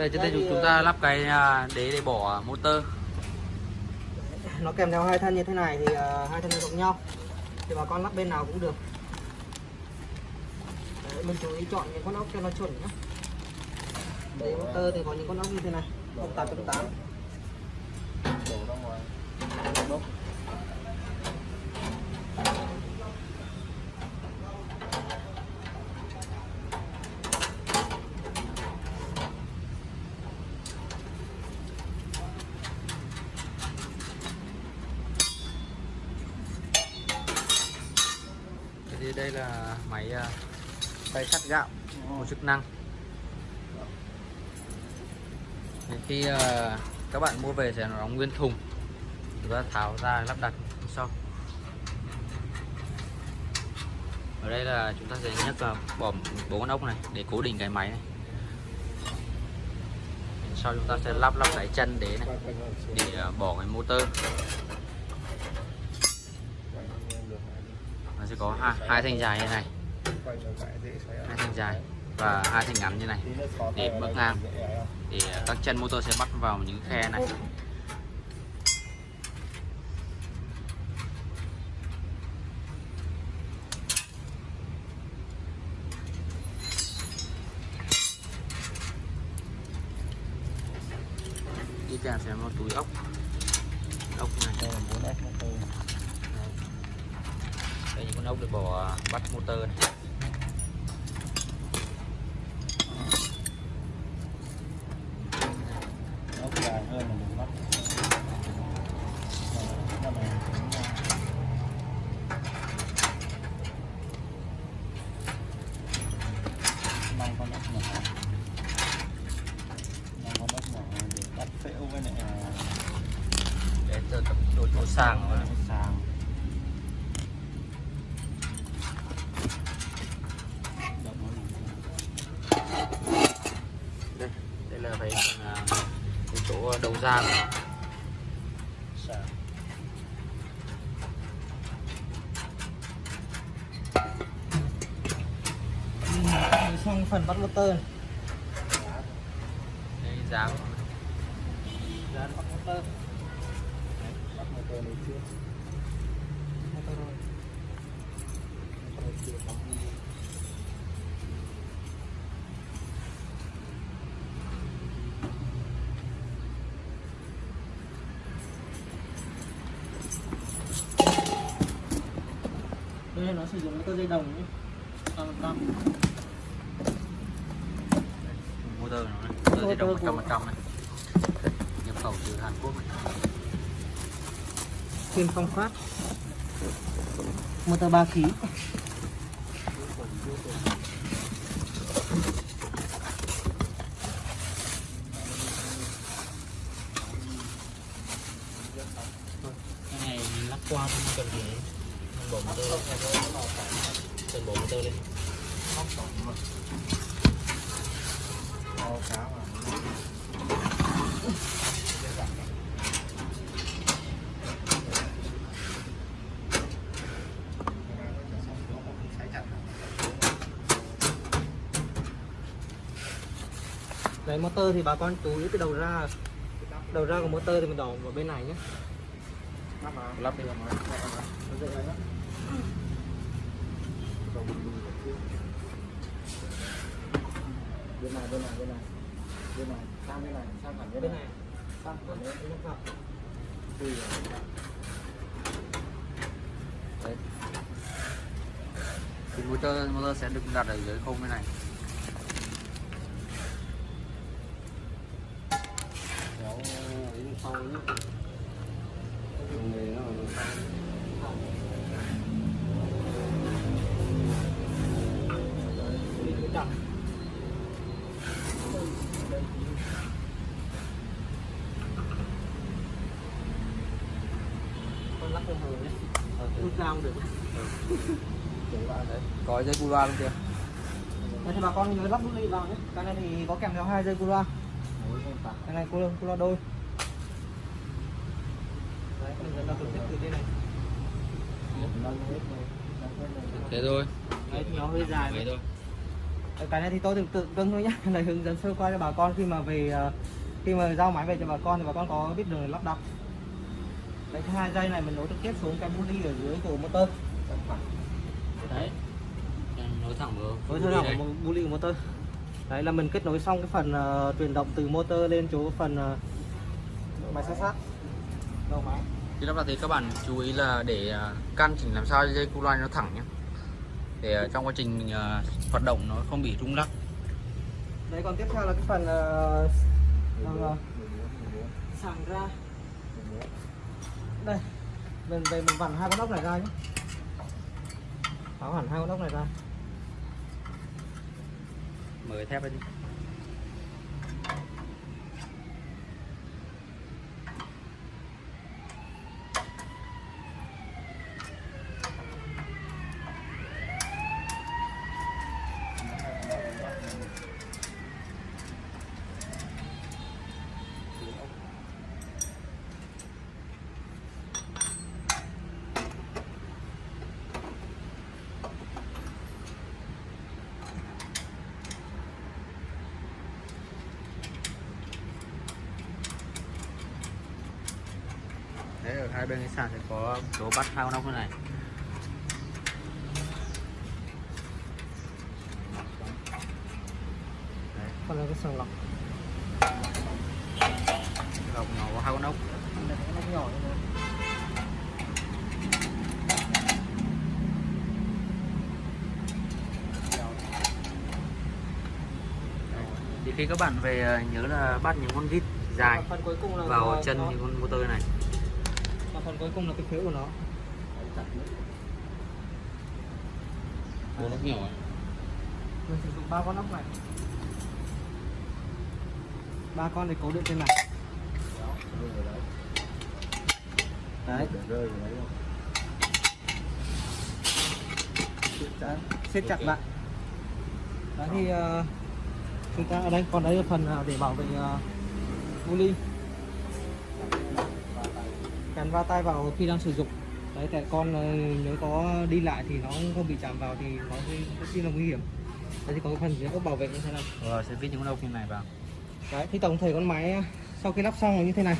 đây trên đây thì, chúng ta lắp cái à, đế để bỏ motor. Nó kèm theo hai thân như thế này thì à, hai thân giống nhau. Thì bà con lắp bên nào cũng được. Đấy, mình chú ý chọn những con ốc cho nó chuẩn nhé đế motor thì có những con ốc như thế này. Ốc 8.8 đổ ra ngoài đốc thì đây là máy à, tay sắt gạo một chức năng. Thì khi à, các bạn mua về sẽ nó đóng nguyên thùng chúng ta tháo ra lắp đặt sau. Ở đây là chúng ta sẽ nhấc vào bỏ bốn con ốc này để cố định cái máy này. Sau chúng ta sẽ lắp lắp cái chân đế này để à, bỏ cái motor nó sẽ có hai, hai thanh dài như này. Hai thanh dài và hai thanh ngắn như này để bước ngang. Thì à, các chân motor sẽ bắt vào những khe này. Đi kèm sẽ một túi ốc. Ốc này đây là 4 S motor đây những con ốc để bỏ bắt motor này ốc dài hơn là mình bắt Ờ, cái này cũng, ờ, năm con ốc nhỏ năm con ốc nhỏ để bắt phễu với lại ờ, để từ tập đồ chỗ sàng rồi. sàng Đập nó là- đây đây là cái phần, à, cái chỗ đầu ra của nó. xong phần bắt motor này. đây giá của nó. Dán bắt motor bắt motor này chưa sử dụng motor dây đồng nhé Trăm phần trăm. motor của nó này motor di động Motor của- 100% này. Nhập khẩu từ Hàn Quốc. Kim phong phát. Motor 3 khí. Cái này lắc qua không cần gì mình bỏ motor lên cần bỏ cá mà Đấy, motor thì bà con chú ý cái đầu ra. Đầu ra của motor thì mình đỏ vào bên này nhé. Lắp vào lắp đi nó dậy lại đó Cầu bình minh của kia. bên này bên này bên này bên này sang bên này sang hẳn bên bên này này sang hẳn bên này. Ui đấy thì motor motor sẽ được đặt ở dưới khung bên này kéo ấy sau nhé nghề nó ở sau Con lắc không hờ nhé rút ra không được có dây cu loa luôn kìa. Đấy thì bà con nhớ lắp nút ly vào nhé. Cái này thì có kèm theo hai dây cu loa. Cái này cu cu loa đôi. Đấy mình sẽ trực tiếp từ đây này. Thế thôi. Đấy thì nó hơi dài vậy vậy thôi cái này thì tôi tự tự cưng thôi nhá. Là hướng dẫn sơ qua cho bà con. Khi mà về ờ, khi mà giao máy về cho bà con thì bà con có biết đường lắp đặt. Đấy cái hai dây này mình nối trực tiếp xuống cái buli ở dưới của motor. Đấy nối thẳng vào hạn của một buli của motor. Đấy là mình kết nối xong cái phần ờ, truyền động từ motor lên chỗ phần ờ, máy sát sát. Đầu máy. Khi lắp đặt thì các bạn chú ý là để ờ, căn chỉnh làm sao dây cu loa nó thẳng nhé để ờ, trong quá trình mình ờ, hoạt động nó không bị rung lắc. Đấy còn tiếp theo là cái phần ờ, ờ, sàng ra. Đây mình về mình vặn hai con ốc này ra nhé. Tháo hẳn hai con ốc này ra. Mở thép lên đi Đấy, ở hai bên cái sàn sẽ có chỗ bắt hai con ốc như này. Đấy, còn là cái sàng lọc. Lọc nó có hai con ốc ốc nhỏ Đấy. thì khi các bạn về ờ, nhớ là bắt những con vít dài vào chân những con motor này và phần cuối cùng là cái phếu của nó. Bốn ốc nhỏ ấy. mình sử dụng ba con ốc này. Ba con để cố định trên này. Đấy. Rơi đấy Đấy, siết chặt lại. Đấy thì ờ, chúng ta ở đây còn đây là phần ờ, để bảo vệ uh, ly gắn va tay vào khi đang sử dụng. Đấy tại con ờ, nếu có đi lại thì nó không bị chạm vào thì nó rất là nguy hiểm. Đấy thì có phần dưới có bảo vệ như thế này rồi sẽ vít những ốc như này vào. Đấy thì tổng thể con máy ờ, sau khi lắp xong là như thế này.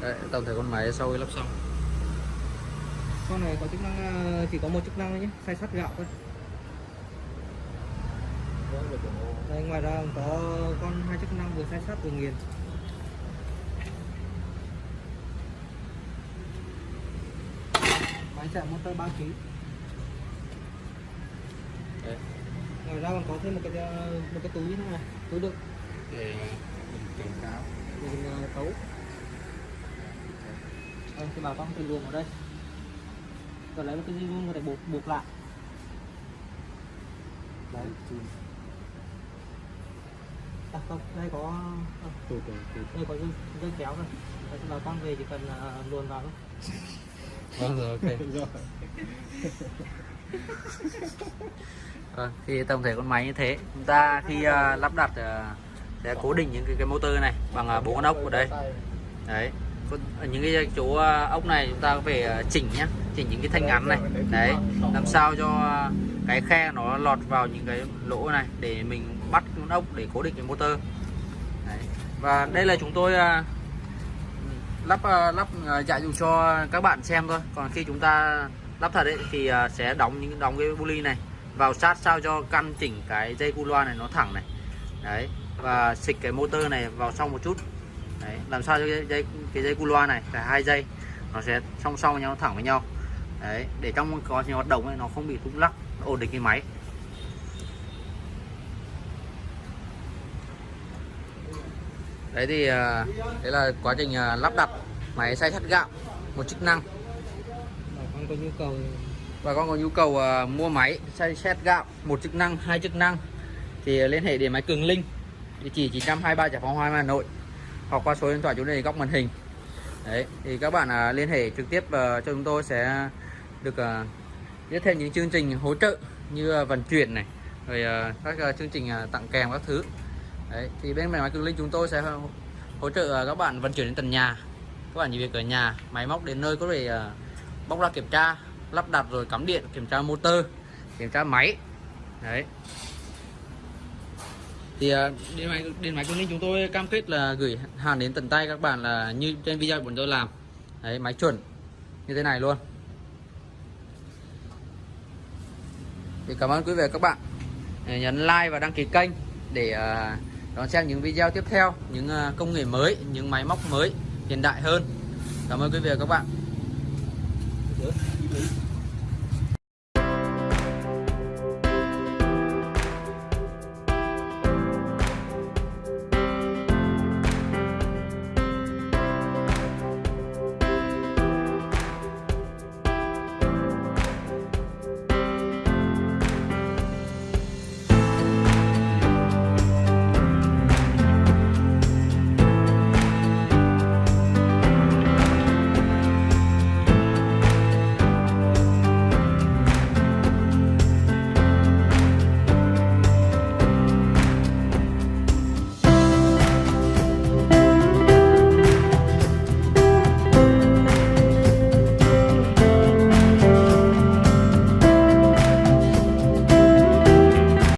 Đấy, tổng thể con máy sau khi lắp xong. Con này có chức năng ờ, chỉ có một chức năng thôi nhé xay sắt gạo thôi đây ngoài ra còn có con hai chức năng vừa xay sắt vừa nghiền. Máy chạy motor 3 kg ngoài ra còn có thêm một cái ờ, một cái túi như thế này túi đựng. Để cảnh cáo. Để mình ờ, tấu. Đây thì bà con thử luồng ở đây. Rồi lấy một cái dây vuông để buộc buộc lại. Đấy à, không đây có à, đây có dây, dây kéo rồi bà con về chỉ cần uh, luồn vào thôi. Vâng rồi ok. Rồi. Vâng, thì tổng thể con máy như thế chúng ta khi ờ, lắp đặt ờ, sẽ cố định những cái, cái motor này bằng ờ, bốn con ốc ở đây. Đấy ở những cái chỗ ờ, ốc này chúng ta phải ờ, chỉnh nhá chỉnh những cái thanh ngắn này. Đấy làm sao cho cái khe nó lọt vào những cái lỗ này để mình bắt con ốc để cố định cái motor. Đấy. và đây là chúng tôi à, lắp à, lắp à, ờ, chạy dụ cho các bạn xem thôi. Còn khi chúng ta lắp thật ấy thì sẽ đóng những đóng cái buli này vào sát sao cho căn chỉnh cái dây cu loa này nó thẳng này. Đấy. Và xịt cái motor này vào sau một chút. Đấy. Làm sao cho cái dây cái dây cu loa này cả hai dây nó sẽ song song với nhau thẳng với nhau. Đấy. Để trong quá trình hoạt động ấy nó không bị rung lắc ổn định cái máy. Đấy thì ờ, đấy là quá trình ờ, lắp đặt máy xay sắt gạo một chức năng. Bà con có nhu cầu và con có nhu cầu ờ, mua máy xay xét gạo một chức năng hai chức năng thì liên hệ điện máy Cường Linh địa chỉ 923 Giải phóng Hoa Hà Nội hoặc qua số điện thoại chỗ này góc màn hình. Đấy thì các bạn à, liên hệ trực tiếp ờ, cho chúng tôi sẽ được à, biết thêm những chương trình hỗ trợ như à, vận chuyển này rồi à, các à, chương trình à, tặng kèm các thứ đấy thì bên máy Cường Linh chúng tôi sẽ hỗ trợ à, các bạn vận chuyển đến tận nhà. Các bạn chỉ việc ở nhà máy móc đến nơi có thể à, bóc ra kiểm tra lắp đặt rồi cắm điện kiểm tra motor kiểm tra máy. Đấy. Thì à, điện máy điện máy Cường Linh chúng tôi cam kết là gửi hàng đến tận tay các bạn là như trên video của chúng tôi làm. Đấy máy chuẩn như thế này luôn. Thì cảm ơn quý vị và các bạn nhấn like và đăng ký kênh để uh, đón xem những video tiếp theo, những à, công nghệ mới, những máy móc mới hiện đại hơn. Cảm ơn quý vị và các bạn.